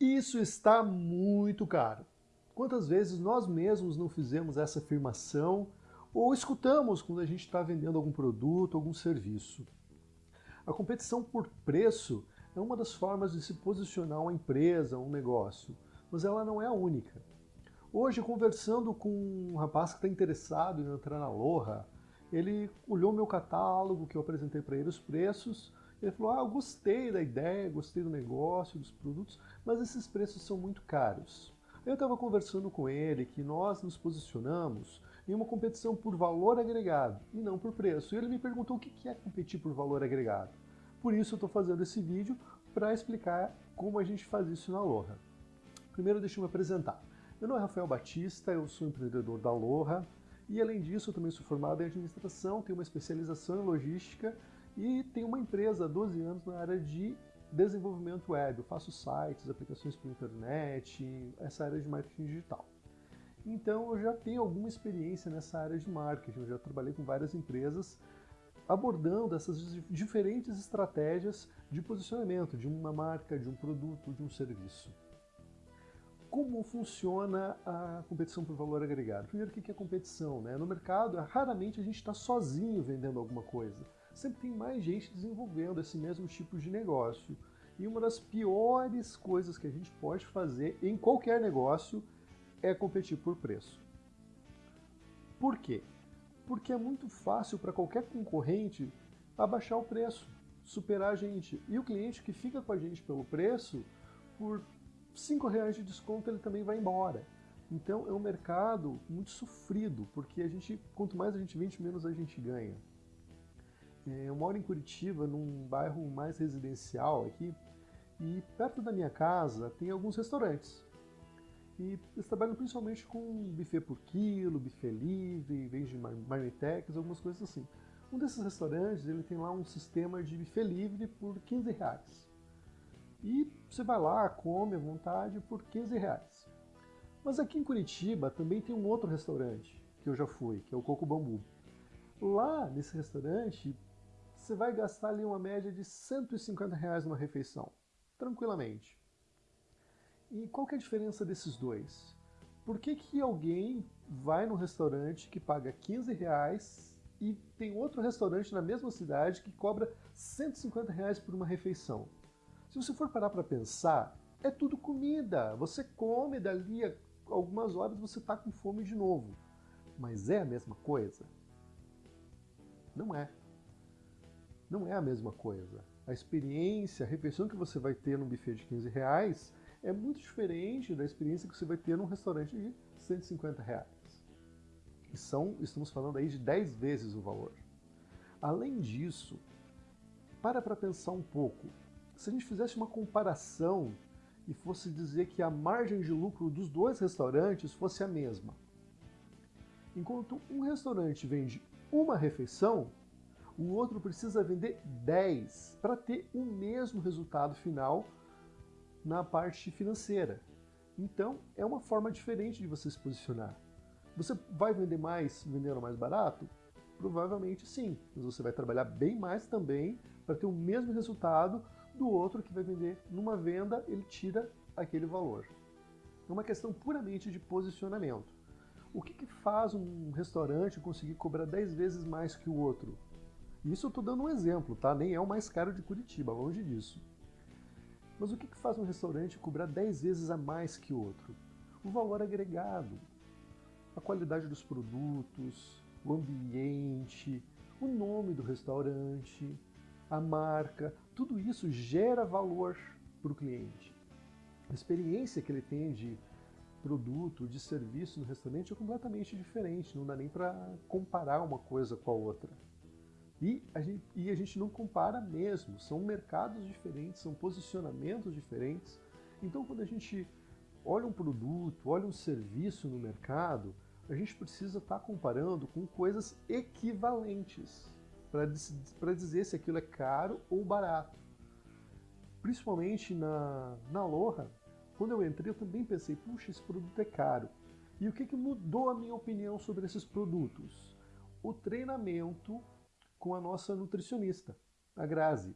Isso está muito caro. Quantas vezes nós mesmos não fizemos essa afirmação ou escutamos quando a gente está vendendo algum produto, algum serviço? A competição por preço é uma das formas de se posicionar uma empresa, um negócio, mas ela não é a única. Hoje, conversando com um rapaz que está interessado em entrar na Loja, ele olhou meu catálogo, que eu apresentei para ele os preços, ele falou, ah, eu gostei da ideia, gostei do negócio, dos produtos, mas esses preços são muito caros. Eu estava conversando com ele que nós nos posicionamos em uma competição por valor agregado e não por preço. E ele me perguntou o que é competir por valor agregado. Por isso eu estou fazendo esse vídeo para explicar como a gente faz isso na Loja. Primeiro deixa eu me apresentar. Meu nome é Rafael Batista, eu sou empreendedor da Loja e além disso eu também sou formado em administração, tenho uma especialização em logística e tenho uma empresa há 12 anos na área de desenvolvimento web. Eu faço sites, aplicações para internet, essa área de marketing digital. Então eu já tenho alguma experiência nessa área de marketing, eu já trabalhei com várias empresas abordando essas diferentes estratégias de posicionamento de uma marca, de um produto, de um serviço. Como funciona a competição por valor agregado? Primeiro, o que é competição? Né? No mercado, raramente a gente está sozinho vendendo alguma coisa. Sempre tem mais gente desenvolvendo esse mesmo tipo de negócio. E uma das piores coisas que a gente pode fazer em qualquer negócio é competir por preço. Por quê? Porque é muito fácil para qualquer concorrente abaixar o preço, superar a gente. E o cliente que fica com a gente pelo preço, por 5 reais de desconto ele também vai embora. Então é um mercado muito sofrido, porque a gente, quanto mais a gente vende, menos a gente ganha. É, eu moro em Curitiba, num bairro mais residencial aqui, e perto da minha casa tem alguns restaurantes. E eles trabalham principalmente com buffet por quilo, buffet livre, vende marmitex, algumas coisas assim. Um desses restaurantes, ele tem lá um sistema de buffet livre por 15 reais. E você vai lá, come à vontade por 15 reais. Mas aqui em Curitiba também tem um outro restaurante que eu já fui, que é o Coco Bambu. Lá nesse restaurante, você vai gastar ali uma média de 150 reais numa refeição, tranquilamente. E qual que é a diferença desses dois? Por que, que alguém vai num restaurante que paga 15 reais e tem outro restaurante na mesma cidade que cobra 150 reais por uma refeição? Se você for parar para pensar, é tudo comida. Você come dali a algumas horas você está com fome de novo. Mas é a mesma coisa? Não é. Não é a mesma coisa. A experiência, a refeição que você vai ter num buffet de 15 reais é muito diferente da experiência que você vai ter num restaurante de 150 reais. E são, estamos falando aí de 10 vezes o valor. Além disso, para para pensar um pouco. Se a gente fizesse uma comparação e fosse dizer que a margem de lucro dos dois restaurantes fosse a mesma. Enquanto um restaurante vende uma refeição, o outro precisa vender 10 para ter o mesmo resultado final na parte financeira. Então, é uma forma diferente de você se posicionar. Você vai vender mais vendendo mais barato? Provavelmente sim, mas você vai trabalhar bem mais também para ter o mesmo resultado do outro que vai vender numa venda, ele tira aquele valor. É uma questão puramente de posicionamento. O que, que faz um restaurante conseguir cobrar 10 vezes mais que o outro? Isso eu estou dando um exemplo, tá? Nem é o mais caro de Curitiba, longe disso. Mas o que faz um restaurante cobrar 10 vezes a mais que outro? O valor agregado, a qualidade dos produtos, o ambiente, o nome do restaurante, a marca, tudo isso gera valor para o cliente. A experiência que ele tem de produto, de serviço no restaurante é completamente diferente, não dá nem para comparar uma coisa com a outra. E a, gente, e a gente não compara mesmo, são mercados diferentes, são posicionamentos diferentes. Então, quando a gente olha um produto, olha um serviço no mercado, a gente precisa estar tá comparando com coisas equivalentes para dizer se aquilo é caro ou barato. Principalmente na, na Loja, quando eu entrei eu também pensei, puxa, esse produto é caro. E o que, que mudou a minha opinião sobre esses produtos? O treinamento com a nossa nutricionista, a Grazi.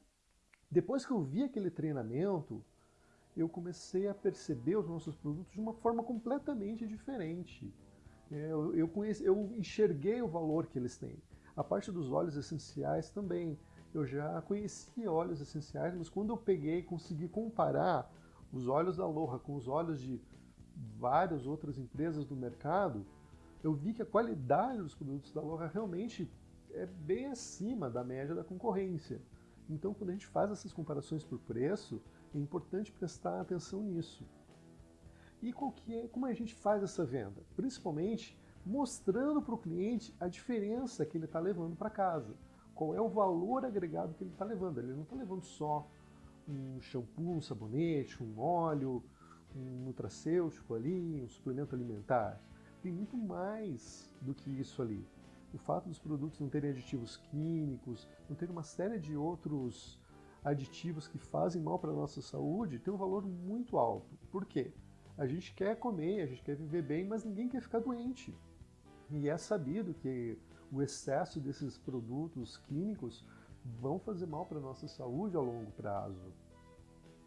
Depois que eu vi aquele treinamento, eu comecei a perceber os nossos produtos de uma forma completamente diferente. É, eu, eu, conheci, eu enxerguei o valor que eles têm. A parte dos óleos essenciais também. Eu já conhecia óleos essenciais, mas quando eu peguei e consegui comparar os óleos da Aloha com os óleos de várias outras empresas do mercado, eu vi que a qualidade dos produtos da Aloha realmente é bem acima da média da concorrência. Então, quando a gente faz essas comparações por preço, é importante prestar atenção nisso. E é, como a gente faz essa venda? Principalmente mostrando para o cliente a diferença que ele está levando para casa. Qual é o valor agregado que ele está levando. Ele não está levando só um shampoo, um sabonete, um óleo, um nutracêutico ali, um suplemento alimentar. Tem muito mais do que isso ali. O fato dos produtos não terem aditivos químicos, não terem uma série de outros aditivos que fazem mal para a nossa saúde, tem um valor muito alto. Por quê? A gente quer comer, a gente quer viver bem, mas ninguém quer ficar doente. E é sabido que o excesso desses produtos químicos vão fazer mal para a nossa saúde a longo prazo.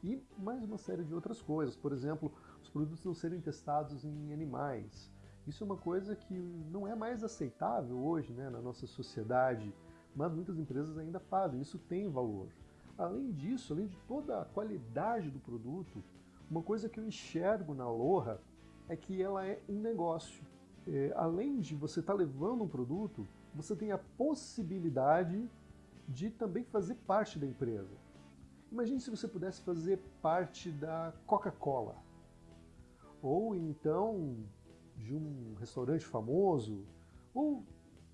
E mais uma série de outras coisas, por exemplo, os produtos não serem testados em animais. Isso é uma coisa que não é mais aceitável hoje né, na nossa sociedade, mas muitas empresas ainda fazem, isso tem valor. Além disso, além de toda a qualidade do produto, uma coisa que eu enxergo na Aloha é que ela é um negócio. É, além de você estar tá levando um produto, você tem a possibilidade de também fazer parte da empresa. Imagine se você pudesse fazer parte da Coca-Cola, ou então de um restaurante famoso, ou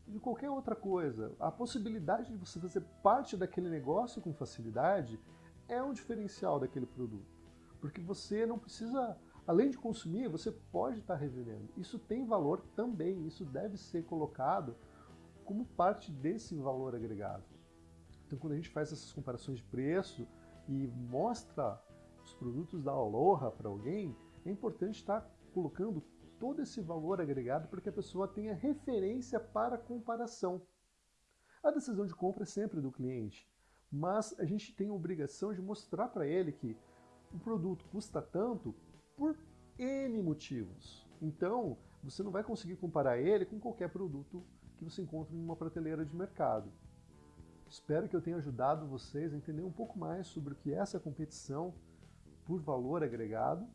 de qualquer outra coisa. A possibilidade de você fazer parte daquele negócio com facilidade é um diferencial daquele produto. Porque você não precisa, além de consumir, você pode estar revendendo. Isso tem valor também, isso deve ser colocado como parte desse valor agregado. Então quando a gente faz essas comparações de preço e mostra os produtos da Aloha para alguém, é importante estar colocando todo esse valor agregado para que a pessoa tenha referência para comparação. A decisão de compra é sempre do cliente, mas a gente tem a obrigação de mostrar para ele que o produto custa tanto por N motivos. Então, você não vai conseguir comparar ele com qualquer produto que você encontra em uma prateleira de mercado. Espero que eu tenha ajudado vocês a entender um pouco mais sobre o que é essa competição por valor agregado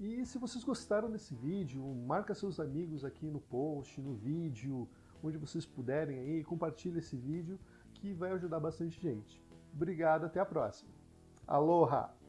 e se vocês gostaram desse vídeo, marca seus amigos aqui no post, no vídeo, onde vocês puderem aí, compartilhe esse vídeo que vai ajudar bastante gente. Obrigado, até a próxima. Aloha!